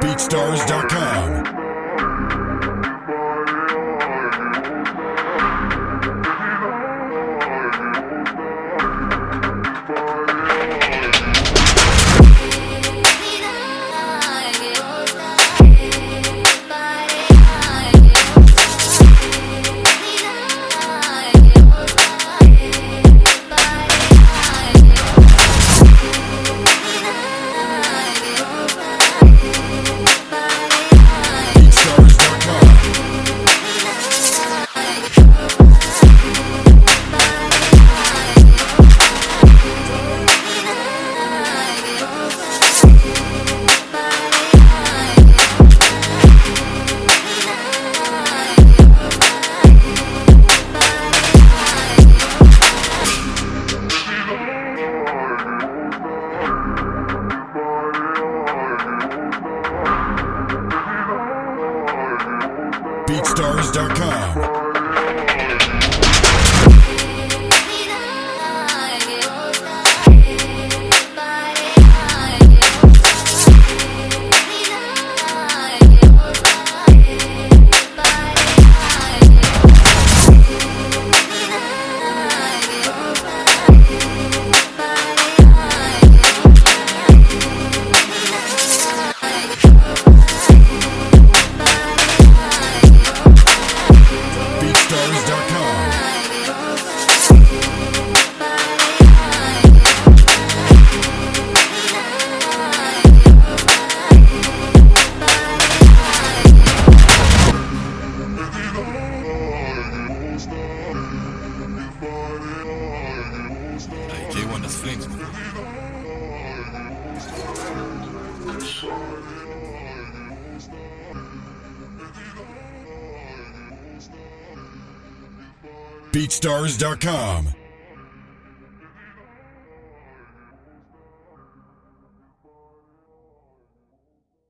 BeatStars.com. BeatStars.com. J1 das Flings. BeatStars.com.